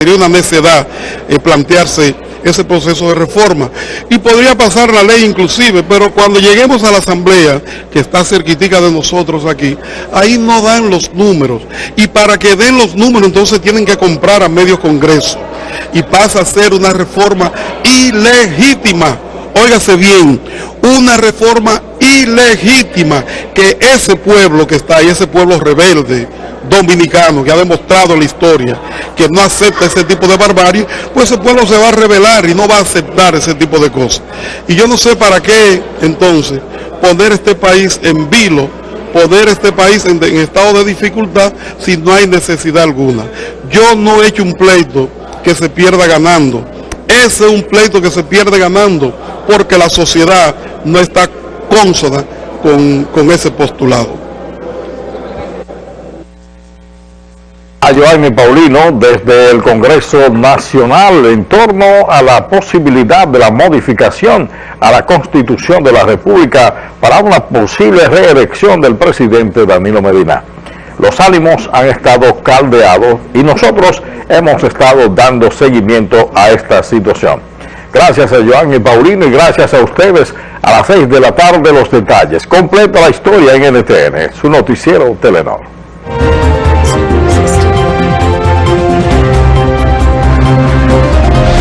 Sería una necedad eh, plantearse ese proceso de reforma. Y podría pasar la ley inclusive, pero cuando lleguemos a la asamblea, que está cerquitica de nosotros aquí, ahí no dan los números. Y para que den los números, entonces tienen que comprar a medio congreso. Y pasa a ser una reforma ilegítima. Óigase bien, una reforma ilegítima que ese pueblo que está ahí, ese pueblo rebelde, dominicano que ha demostrado la historia que no acepta ese tipo de barbarie, pues ese pueblo se va a rebelar y no va a aceptar ese tipo de cosas. Y yo no sé para qué entonces poner este país en vilo, poner este país en, estado de dificultad si no hay necesidad alguna. Yo no he hecho un pleito que se pierda ganando. Ese es un pleito que se pierde ganando porque la sociedad no está cónsona con, con ese postulado. A Joanny Paulino desde el Congreso Nacional en torno a la posibilidad de la modificación a la Constitución de la República para una posible reelección del presidente Danilo Medina. Los ánimos han estado caldeados y nosotros hemos estado dando seguimiento a esta situación. Gracias a Joanny Paulino y gracias a ustedes a las 6 de la tarde los detalles. Completa la historia en NTN, su noticiero Telenor.